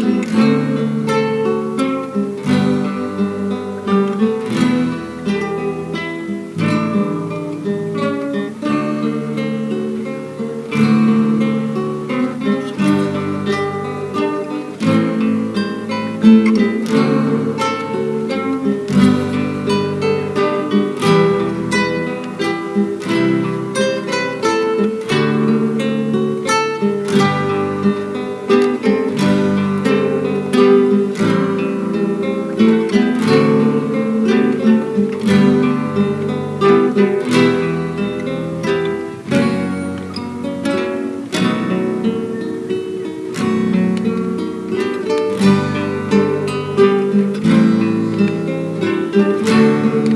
Música you.